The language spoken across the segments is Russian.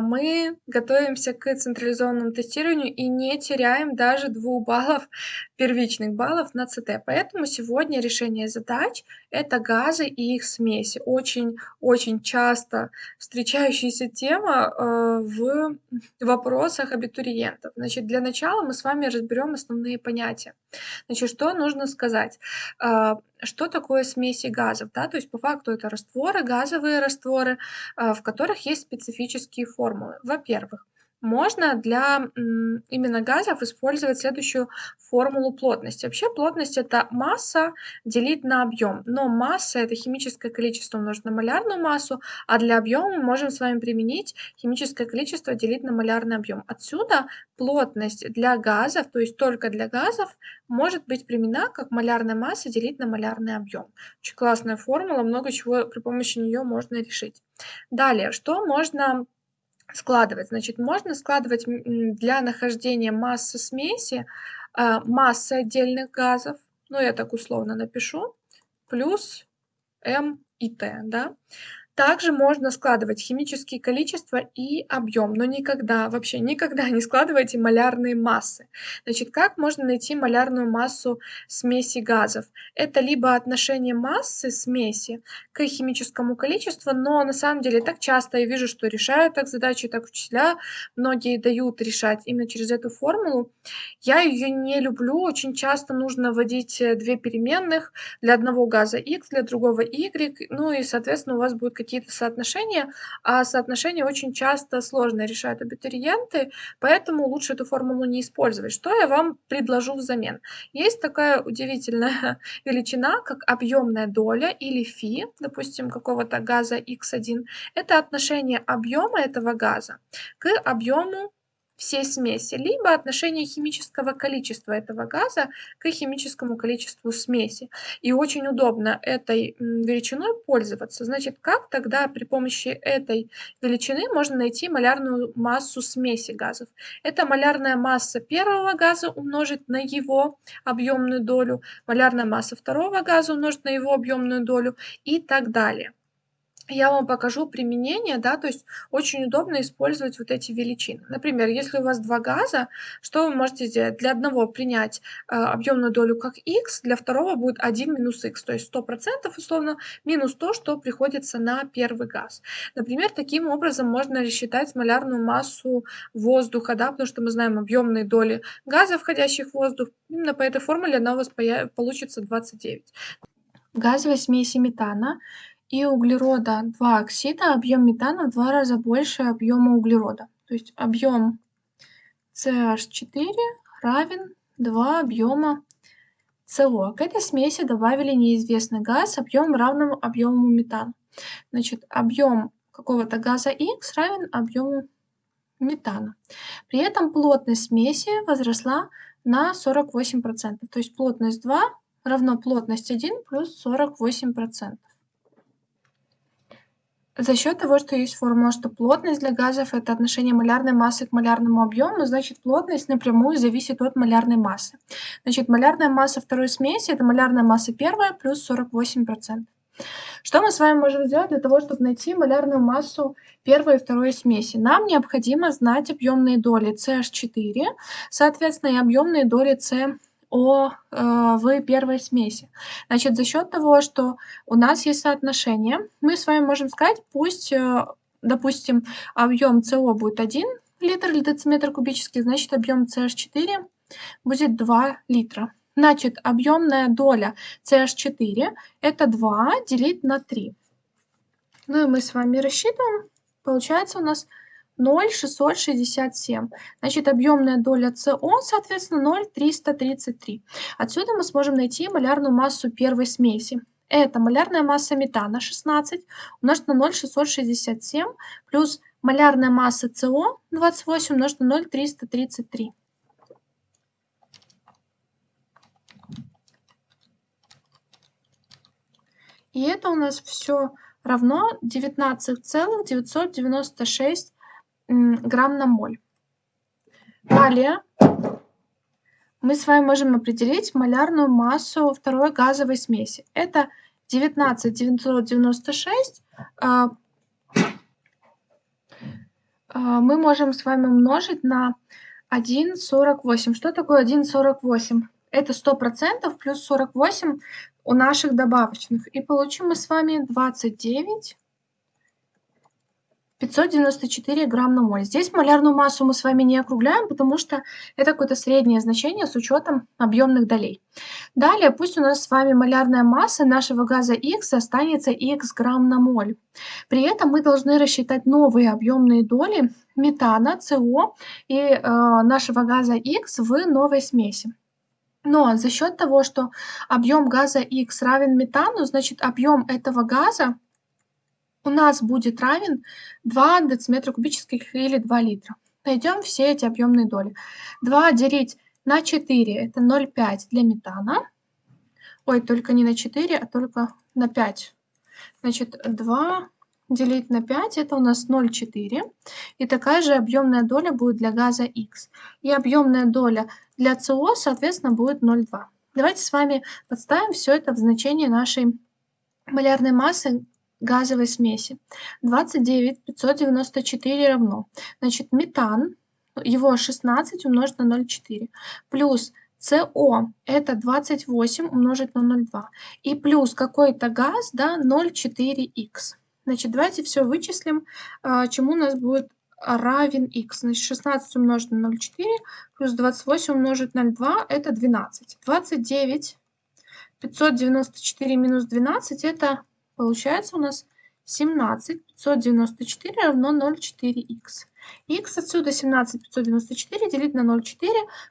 а мы готовимся к централизованному тестированию и не теряем даже 2 баллов, первичных баллов на ЦТ. Поэтому сегодня решение задач- это газы и их смеси. Очень-очень часто встречающаяся тема, э, в вопросах абитуриентов. Значит, для начала мы с вами разберем основные понятия. Значит, что нужно сказать? Что такое смеси газов? Да, то есть по факту это растворы, газовые растворы, а, в которых есть специфические формулы. Во-первых, можно для именно газов использовать следующую формулу плотности. Вообще плотность это масса делить на объем, но масса это химическое количество умножить на малярную массу, а для объема мы можем с вами применить химическое количество делить на малярный объем. Отсюда плотность для газов, то есть только для газов, может быть применена как малярная масса делить на малярный объем. Очень классная формула, много чего при помощи нее можно решить. Далее, что можно складывать. Значит, можно складывать для нахождения массы смеси а, массы отдельных газов, ну я так условно напишу, плюс М и Т, да. Также можно складывать химические количества и объем, но никогда, вообще никогда не складывайте малярные массы. Значит, как можно найти малярную массу смеси газов? Это либо отношение массы смеси к химическому количеству, но на самом деле так часто я вижу, что решают так задачи, так учителя, многие дают решать именно через эту формулу. Я ее не люблю, очень часто нужно вводить две переменных, для одного газа x, для другого y, ну и, соответственно, у вас будут какие какие-то соотношения, а соотношения очень часто сложно решают абитуриенты, поэтому лучше эту формулу не использовать. Что я вам предложу взамен? Есть такая удивительная величина, как объемная доля или фи, допустим, какого-то газа x1. Это отношение объема этого газа к объему всей смеси, либо отношение химического количества этого газа к химическому количеству смеси. И очень удобно этой величиной пользоваться. Значит, как тогда при помощи этой величины можно найти малярную массу смеси газов? Это малярная масса первого газа умножить на его объемную долю, малярная масса второго газа умножить на его объемную долю и так далее я вам покажу применение, да, то есть очень удобно использовать вот эти величины. Например, если у вас два газа, что вы можете сделать? Для одного принять э, объемную долю как x, для второго будет 1 минус x, то есть 100% условно минус то, что приходится на первый газ. Например, таким образом можно рассчитать малярную массу воздуха, да, потому что мы знаем объемные доли газа, входящих в воздух. Именно по этой формуле она у вас получится 29. Газовой смеси метана и углерода 2 оксида, объем метана в два раза больше объема углерода. То есть объем CH4 равен 2 объема СО. К этой смеси добавили неизвестный газ объем равному объему метана. Значит, объем какого-то газа X равен объему метана. При этом плотность смеси возросла на 48%. То есть плотность 2 равно плотность 1 плюс 48%. За счет того, что есть формула, что плотность для газов это отношение малярной массы к малярному объему, значит плотность напрямую зависит от малярной массы. Значит, малярная масса второй смеси это малярная масса первая плюс 48%. Что мы с вами можем сделать для того, чтобы найти малярную массу первой и второй смеси? Нам необходимо знать объемные доли CH4, соответственно, и объемные доли C о, э, в первой смеси. Значит, за счет того, что у нас есть соотношение, мы с вами можем сказать, пусть, э, допустим, объем СО будет 1 литр или дециметр кубический, значит, объем CH4 будет 2 литра. Значит, объемная доля CH4 это 2 делить на 3. Ну и мы с вами рассчитываем. Получается у нас 0,667. Значит, объемная доля СО, соответственно, 0,333. Отсюда мы сможем найти малярную массу первой смеси. Это малярная масса метана 16 умножить на 0,667 плюс малярная масса СО 28 умножить на 0,333. И это у нас все равно 19,996 грамм на моль. Далее мы с вами можем определить малярную массу второй газовой смеси. Это 19 996 А, мы можем с вами умножить на 1,48. Что такое 1,48? Это 100% плюс 48 у наших добавочных. И получим мы с вами 29 594 грамм на моль. Здесь малярную массу мы с вами не округляем, потому что это какое-то среднее значение с учетом объемных долей. Далее, пусть у нас с вами малярная масса нашего газа X останется X грамм на моль. При этом мы должны рассчитать новые объемные доли метана, СО и э, нашего газа X в новой смеси. Но за счет того, что объем газа X равен метану, значит объем этого газа у нас будет равен 2 дециметра кубических или 2 литра. Найдем все эти объемные доли. 2 делить на 4 это 0,5 для метана. Ой, только не на 4, а только на 5. Значит, 2 делить на 5 это у нас 0,4. И такая же объемная доля будет для газа X. И объемная доля для СО, соответственно, будет 0,2. Давайте с вами подставим все это в значение нашей малярной массы газовой смеси. 29 594 равно. Значит, метан, его 16 умножить на 0,4. Плюс СО это 28 умножить на 0,2. И плюс какой-то газ, да, 0,4х. Значит, давайте все вычислим, а, чему у нас будет равен х. Значит, 16 умножить на 0,4 плюс 28 умножить на 0,2 это 12. 29 594 минус 12 это Получается у нас 17 594 равно 0,4х. х отсюда 17 594 делить на 0,4.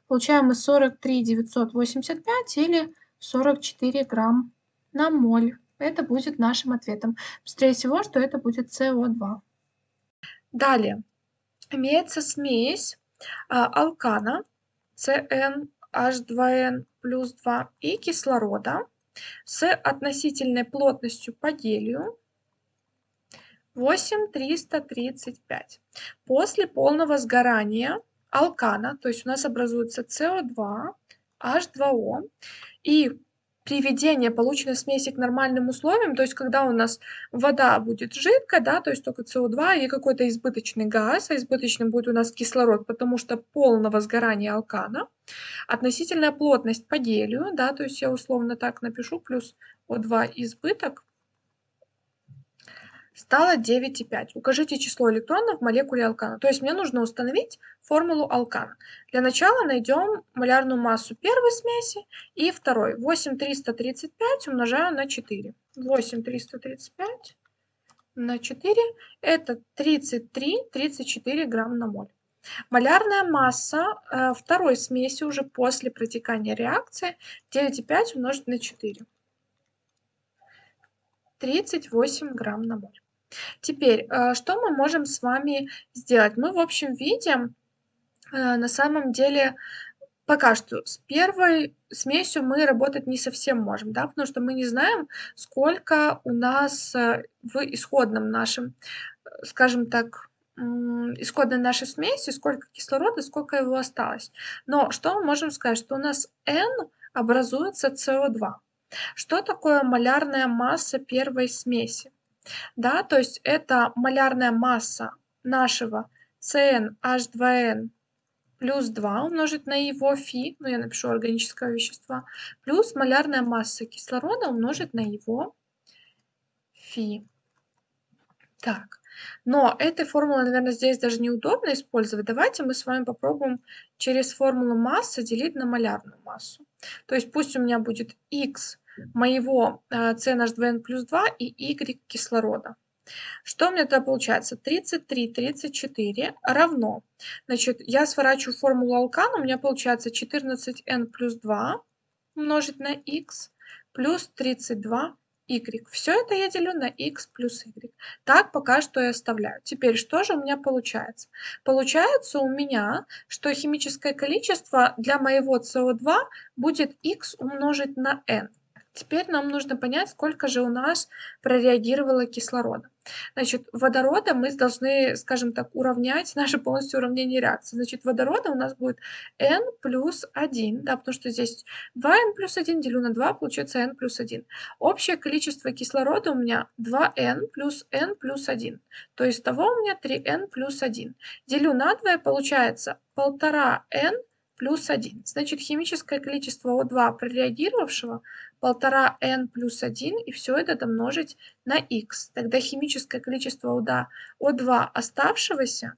Получаем мы 43 985 или 44 грамм на моль. Это будет нашим ответом. Быстрее всего, что это будет СО2. Далее. Имеется смесь а, алкана CnH2n плюс 2 и кислорода с относительной плотностью по гелию 8335. После полного сгорания алкана, то есть у нас образуется СО2, H2O, и приведение полученной смеси к нормальным условиям, то есть когда у нас вода будет жидкая, да, то есть только СО2 и какой-то избыточный газ, а избыточным будет у нас кислород, потому что полного сгорания алкана, относительная плотность по гелию, да, то есть я условно так напишу, плюс О2 избыток, стало 9,5. Укажите число электронов в молекуле алкана. То есть мне нужно установить формулу алкана. Для начала найдем малярную массу первой смеси и второй. 8,335 умножаю на 4. 8,335 на 4 это 33-34 грамм на моль. Малярная масса э, второй смеси уже после протекания реакции 9,5 умножить на 4. 38 грамм на моль. Теперь, э, что мы можем с вами сделать? Мы в общем виде э, на самом деле пока что с первой смесью мы работать не совсем можем, да, потому что мы не знаем, сколько у нас э, в исходном нашем, скажем так, исходной нашей смеси, сколько кислорода, сколько его осталось. Но что мы можем сказать, что у нас N образуется СО2. Что такое малярная масса первой смеси? Да, то есть это малярная масса нашего CnH2n плюс 2 умножить на его фи, ну я напишу органического вещества, плюс малярная масса кислорода умножить на его фи. Так, но этой формулы, наверное, здесь даже неудобно использовать. Давайте мы с вами попробуем через формулу массы делить на малярную массу. То есть пусть у меня будет x моего CNH2n э, плюс 2 и Y кислорода. Что у меня тогда получается? 33, 34 равно. Значит, я сворачиваю формулу алкана, у меня получается 14n плюс 2 умножить на x плюс 32 y. Все это я делю на x плюс y. Так пока что я оставляю. Теперь что же у меня получается? Получается у меня, что химическое количество для моего СО2 будет x умножить на n. Теперь нам нужно понять, сколько же у нас прореагировало кислорода. Значит, водорода мы должны, скажем так, уравнять наше полностью уравнение реакции. Значит, водорода у нас будет n плюс 1, да, потому что здесь 2n плюс 1 делю на 2, получается n плюс 1. Общее количество кислорода у меня 2n плюс n плюс 1. То есть того у меня 3n плюс 1. Делю на 2, получается 1,5n плюс 1. Значит, химическое количество О2 прореагировавшего 1,5n плюс 1, и все это домножить на x. Тогда химическое количество О2 оставшегося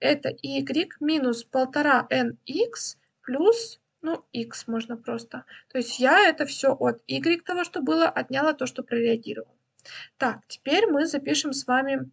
это y минус 1,5nx плюс, ну, x можно просто. То есть я это все от y того, что было, отняла то, что прореагировало. Так, теперь мы запишем с вами,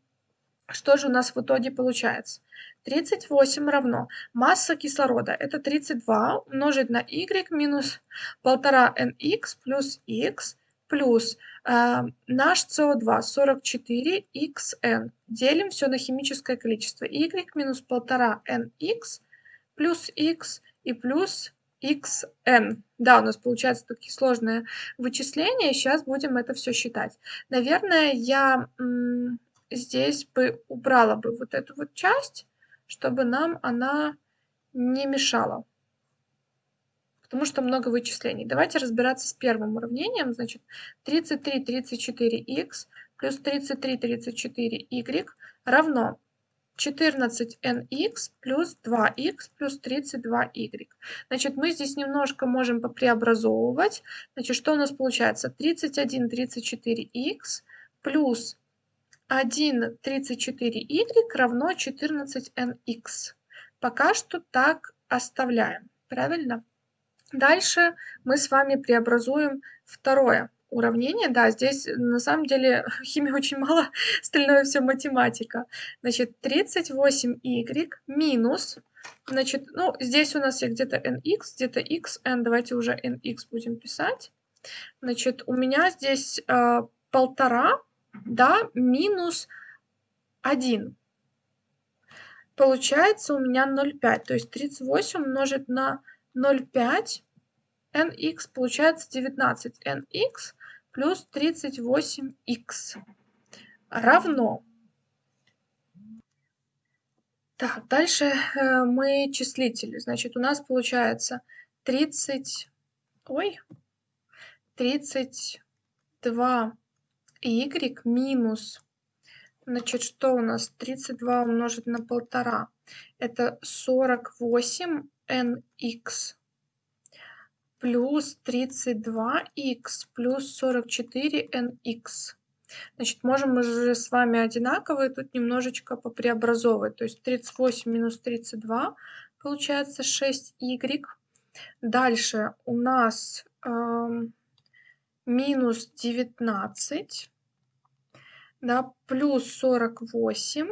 что же у нас в итоге получается. 38 равно масса кислорода это 32 умножить на y минус 1,5nx плюс x плюс э, наш СО2 44xn. Делим все на химическое количество. y минус 1,5nx плюс x и плюс xn. Да, у нас получается такие сложные вычисления. Сейчас будем это все считать. Наверное, я здесь бы убрала бы вот эту вот часть чтобы нам она не мешала. Потому что много вычислений. Давайте разбираться с первым уравнением. Значит, 33 34х плюс 33 34y равно 14nx плюс 2x плюс 32y. Значит, мы здесь немножко можем попреобразовывать. Значит, что у нас получается? 31 34x плюс 1 34y равно 14nx. Пока что так оставляем, правильно? Дальше мы с вами преобразуем второе уравнение. Да, здесь на самом деле химии очень мало, остальное все математика. Значит, 38y минус, значит, ну, здесь у нас где-то nx, где-то xn, давайте уже nx будем писать. Значит, у меня здесь э, полтора да, минус 1. Получается у меня 0,5. То есть 38 умножить на 0,5 nx получается 19 nx плюс 38x равно. Так, дальше э, мы числители. Значит, у нас получается 30, ой, 32 y минус, значит, что у нас 32 умножить на полтора, это 48 nx плюс 32x плюс 44 nx. Значит, можем мы же с вами одинаковые тут немножечко попреобразовывать. То есть 38 минус 32 получается 6y. Дальше у нас эм, минус 19 да, плюс 48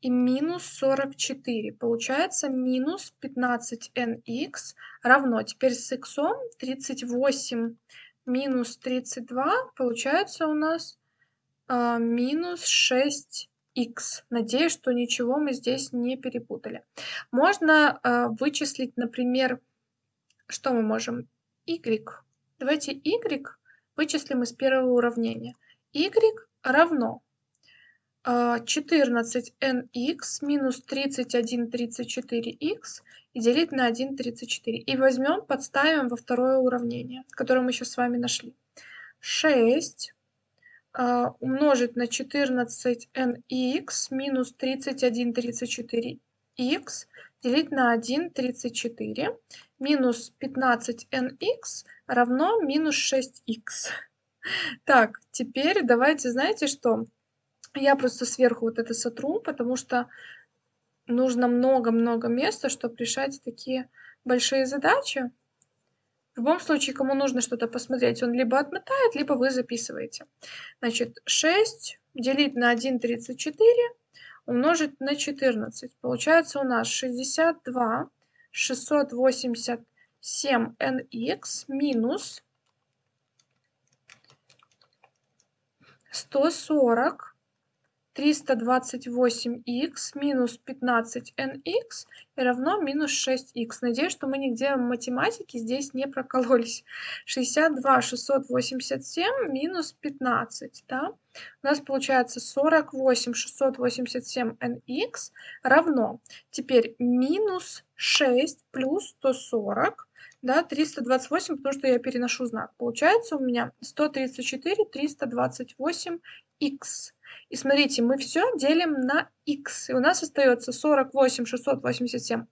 и минус 44. Получается минус 15nx равно, теперь с x 38 минус 32, получается у нас а, минус 6х. Надеюсь, что ничего мы здесь не перепутали. Можно а, вычислить, например, что мы можем? y. Давайте y вычислим из первого уравнения. y равно 14nx а, минус 3134x и делить на 1,34. И возьмем, подставим во второе уравнение, которое мы сейчас с вами нашли. 6 а, умножить на 14nx минус 3134x делить на 1,34 минус 15nx равно минус 6х. Так, теперь давайте, знаете что? Я просто сверху вот это сотру, потому что нужно много-много места, чтобы решать такие большие задачи. В любом случае, кому нужно что-то посмотреть, он либо отмотает, либо вы записываете. Значит, 6 делить на 1,34 умножить на 14. Получается у нас 62 685 7nx минус 140 328х минус 15nx равно минус 6х. Надеюсь, что мы нигде в математике здесь не прокололись. 62 687 минус 15. Да? У нас получается 48 687nx равно. Теперь минус 6 плюс 140 да, 328, потому что я переношу знак. Получается у меня 134 328х. И смотрите, мы все делим на x. И у нас остается 48 687n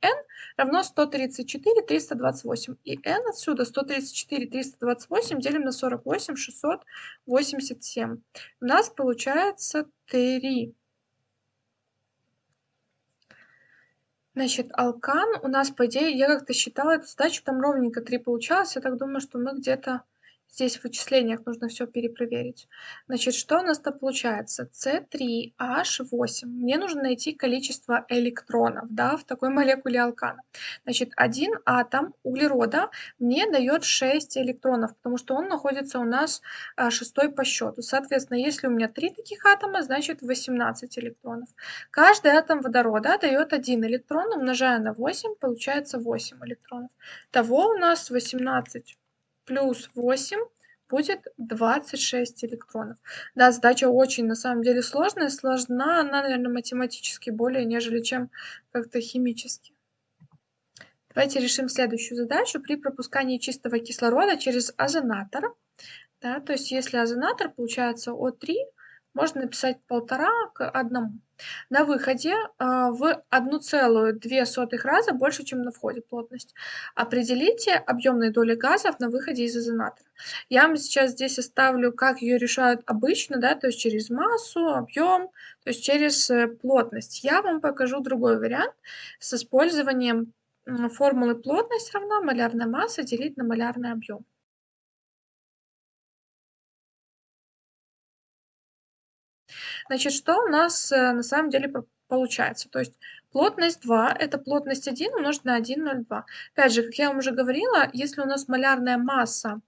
равно 134 328. И n отсюда 134 328 делим на 48 687. У нас получается 3. Значит, алкан у нас, по идее, я как-то считала эту задачу, там ровненько 3 получалось. Я так думаю, что мы где-то Здесь в вычислениях нужно все перепроверить. Значит, что у нас-то получается? С3H8. Мне нужно найти количество электронов да, в такой молекуле алкана. Значит, один атом углерода мне дает 6 электронов, потому что он находится у нас а, шестой по счету. Соответственно, если у меня 3 таких атома, значит 18 электронов. Каждый атом водорода дает 1 электрон, умножая на 8, получается 8 электронов. Того у нас 18 плюс 8 будет 26 электронов. Да, задача очень на самом деле сложная. Сложна она, наверное, математически более, нежели чем как-то химически. Давайте решим следующую задачу. При пропускании чистого кислорода через озонатор, да, то есть если озонатор получается О3, можно написать полтора к одному. На выходе э, в 1,2 раза больше, чем на входе плотность. Определите объемные доли газов на выходе из изонатора. Я вам сейчас здесь оставлю, как ее решают обычно, да, то есть через массу, объем, то есть через э, плотность. Я вам покажу другой вариант с использованием формулы плотность равна малярная масса делить на малярный объем. Значит, что у нас э, на самом деле получается? То есть плотность 2 – это плотность 1 умножить на 1,02. Опять же, как я вам уже говорила, если у нас малярная масса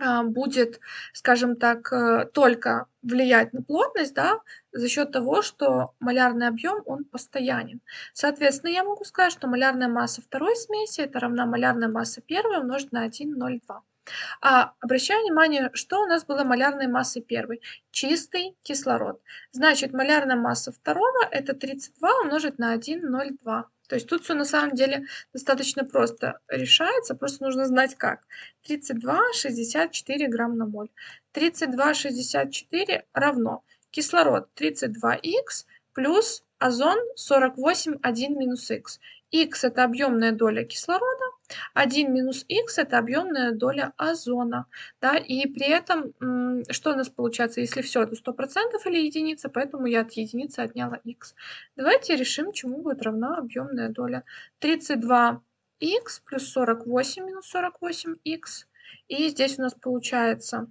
а, будет, скажем так, э, только влиять на плотность, да, за счет того, что малярный объем, он постоянен. Соответственно, я могу сказать, что малярная масса второй смеси это равна малярная масса первой умножить на 1,02. А обращаю внимание, что у нас было малярной массой первой? Чистый кислород. Значит, малярная масса второго это 32 умножить на 1,02. То есть тут все на самом деле достаточно просто решается, просто нужно знать как. 32,64 грамм на моль. 32,64 равно кислород 32х плюс озон 48,1 минус х. х это объемная доля кислорода, 1 минус х это объемная доля озона. Да, и при этом, что у нас получается, если все это 100% или единица, поэтому я от единицы отняла х. Давайте решим, чему будет равна объемная доля. 32х плюс 48 минус 48х. И здесь у нас получается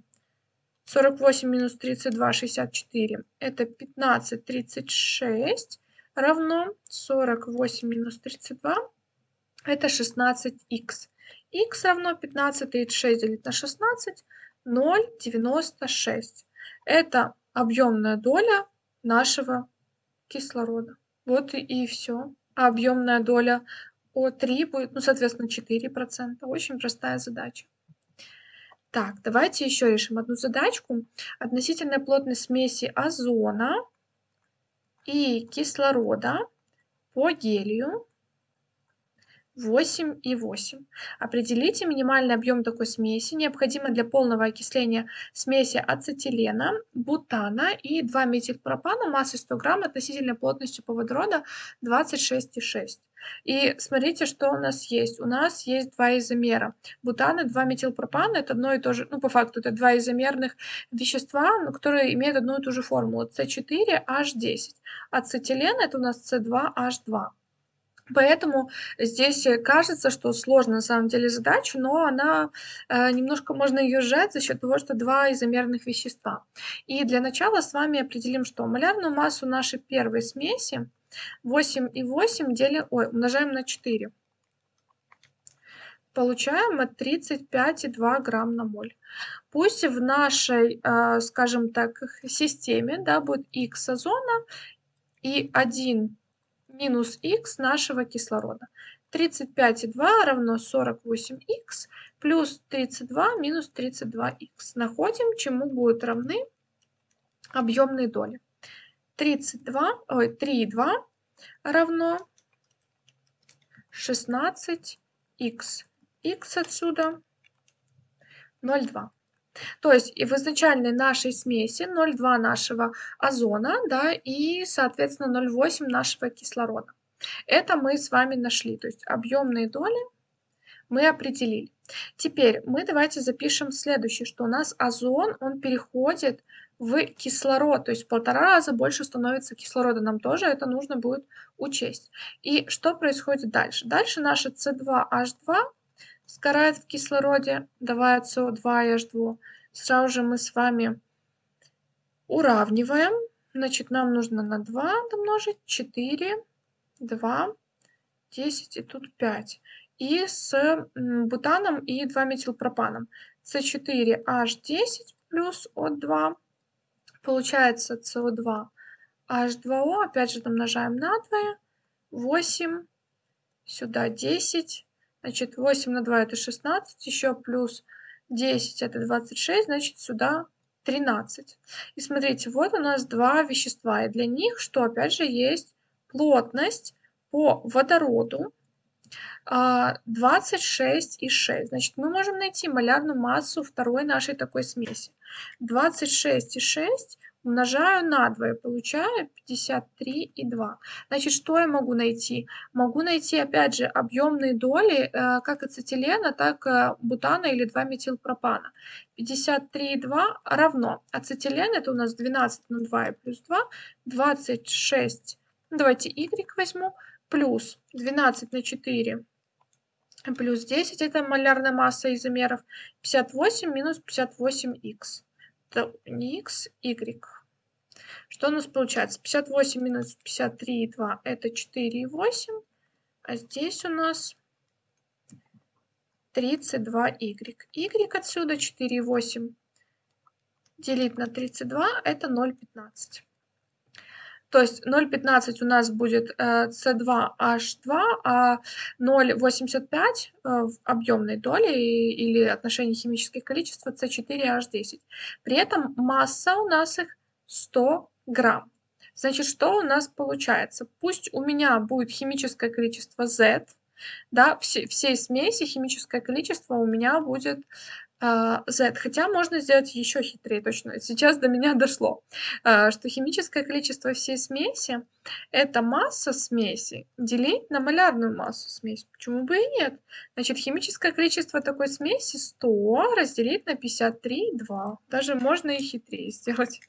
48 минус 32, 64. Это 15, 36 равно 48 минус 32 это 16х. х равно 15, 36 делить на 16, 0,96. Это объемная доля нашего кислорода. Вот и, и все. А объемная доля О3 будет, ну, соответственно, 4%. Очень простая задача. Так, давайте еще решим одну задачку. Относительная плотность смеси озона и кислорода по гелию 8,8. Определите минимальный объем такой смеси, необходимый для полного окисления смеси ацетилена, бутана и 2-метилпропана массой 100 грамм относительной плотностью по водорода 26,6. И смотрите, что у нас есть. У нас есть два изомера. Бутан и 2-метилпропан – это одно и то же, ну, по факту, это два изомерных вещества, которые имеют одну и ту же формулу. С4H10. Ацетилен – это у нас С2H2. Поэтому здесь э, кажется, что сложно на самом деле задача, но она э, немножко можно ее сжать за счет того, что два изомерных вещества. И для начала с вами определим, что малярную массу нашей первой смеси 8,8 делим, ой, умножаем на 4. получаем от 35,2 грамм на моль. Пусть в нашей, э, скажем так, системе да, будет х озона и 1 минус х нашего кислорода. 35,2 равно 48х плюс 32 минус 32х. Находим, чему будут равны объемные доли. 32, ой, 3,2 равно 16х. х отсюда 0,2. То есть и в изначальной нашей смеси 0,2 нашего озона, да, и, соответственно, 0,8 нашего кислорода. Это мы с вами нашли, то есть объемные доли мы определили. Теперь мы давайте запишем следующее, что у нас озон, он переходит в кислород, то есть в полтора раза больше становится кислорода. Нам тоже это нужно будет учесть. И что происходит дальше? Дальше наша С2H2 сгорает в кислороде, давая СО2 и H2. Сразу же мы с вами уравниваем. Значит, нам нужно на 2 домножить 4, 2, 10 и тут 5. И с бутаном и 2-метилпропаном. С4H10 плюс О2 Получается СО2 H2O, опять же домножаем на 2, 8, сюда 10, значит 8 на 2 это 16, еще плюс 10 это 26, значит сюда 13. И смотрите, вот у нас два вещества, и для них, что опять же есть плотность по водороду 26,6. Значит, мы можем найти малярную массу второй нашей такой смеси. 26,6 умножаю на 2 и получаю 53,2. Значит, что я могу найти? Могу найти, опять же, объемные доли э, как ацетилена, так и бутана или 2-метилпропана. 53,2 равно. Ацетилен это у нас 12 на 2 и плюс 2, 26, давайте y возьму, плюс 12 на 4 плюс 10 это малярная масса изомеров, 58 минус 58х. Это не х, y. Что у нас получается? 58 минус 53,2 это 4,8, а здесь у нас 32y. y отсюда 4,8 делить на 32 это 0,15. То есть 0,15 у нас будет C2H2, э, а 0,85 э, в объемной доли или отношении химических количеств C4H10. При этом масса у нас их 100 грамм. Значит, что у нас получается? Пусть у меня будет химическое количество Z, да, все, всей смеси химическое количество у меня будет Z. Хотя можно сделать еще хитрее точно. Сейчас до меня дошло, а, что химическое количество всей смеси – это масса смеси делить на малярную массу смеси. Почему бы и нет? Значит, химическое количество такой смеси 100 разделить на 53,2. Даже можно и хитрее сделать.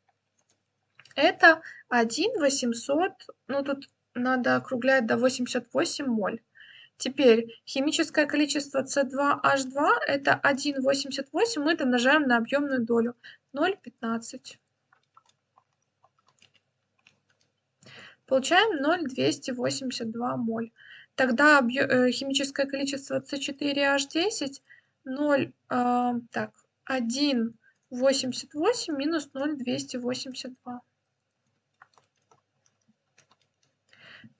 Это 1 800, ну тут надо округлять до 88 моль. Теперь химическое количество С2H2 это 1,88, мы домножаем на объемную долю 0,15. Получаем 0,282 моль. Тогда э, химическое количество С4H10 0, э, так, 1,88 минус 0,282.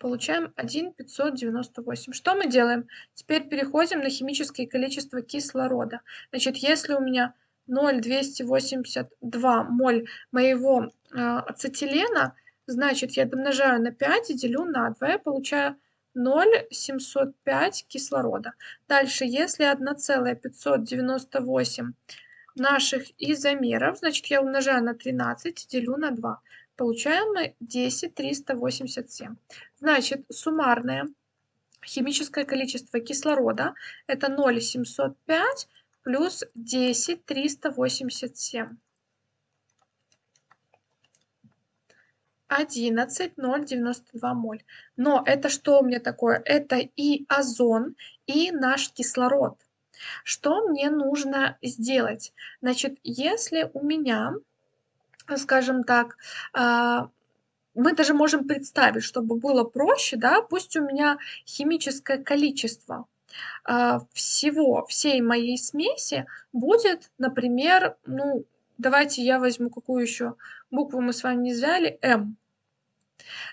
Получаем 1,598. Что мы делаем? Теперь переходим на химическое количество кислорода. Значит, если у меня 0,282 моль моего э, ацетилена, значит, я домножаю на 5 и делю на 2, я получаю 0,705 кислорода. Дальше, если 1,598 наших изомеров, значит, я умножаю на 13 и делю на 2 получаем мы 10387. Значит, суммарное химическое количество кислорода это 0,705 плюс 10387. 11,092 моль. Но это что у меня такое? Это и озон, и наш кислород. Что мне нужно сделать? Значит, если у меня скажем так, а, мы даже можем представить, чтобы было проще, да, пусть у меня химическое количество а, всего, всей моей смеси будет, например, ну, давайте я возьму, какую еще букву мы с вами не взяли, М.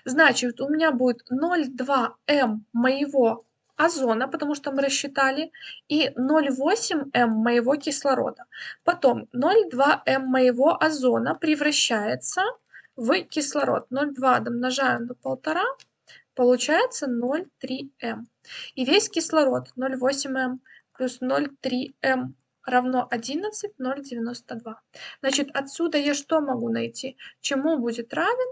Значит, у меня будет 0,2 М моего озона, потому что мы рассчитали, и 0,8 М моего кислорода. Потом 0,2 М моего озона превращается в кислород. 0,2 домножаем до 1,5, получается 0,3 М. И весь кислород 0,8 М плюс 0,3 М равно 11, 0,92. Значит, отсюда я что могу найти? Чему будет равен?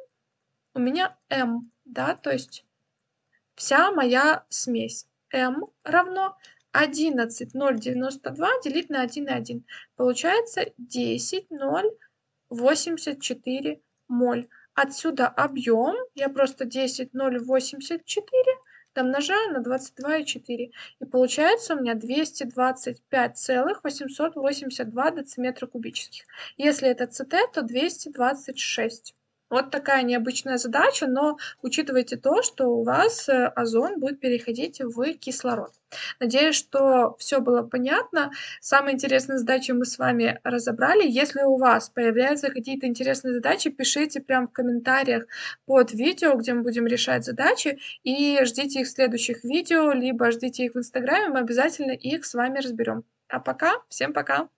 У меня М, да, то есть вся моя смесь. М равно 11 0,92 делить на 1,1. Получается 10 0,84 моль. Отсюда объем, я просто 10 0,84 домножаю на 22,4. И получается у меня 225,882 дециметра кубических. Если это ЦТ, то 226. Вот такая необычная задача, но учитывайте то, что у вас э, озон будет переходить в кислород. Надеюсь, что все было понятно. Самые интересные задачи мы с вами разобрали. Если у вас появляются какие-то интересные задачи, пишите прямо в комментариях под видео, где мы будем решать задачи, и ждите их в следующих видео, либо ждите их в инстаграме, мы обязательно их с вами разберем. А пока, всем пока!